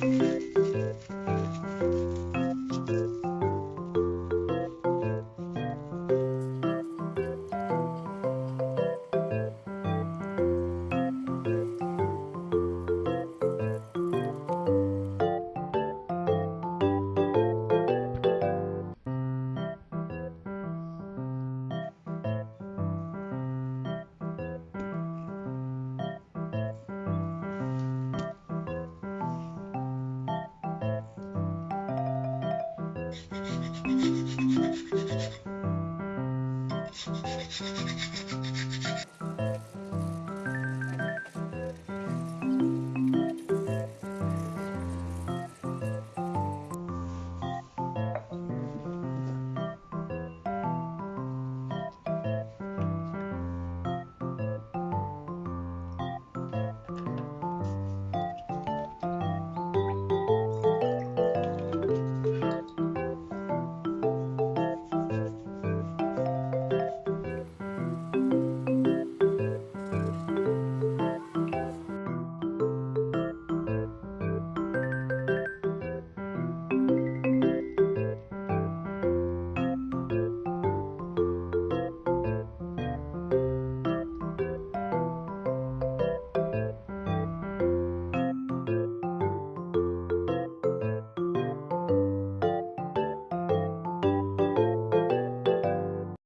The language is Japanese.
Bye. フフフ。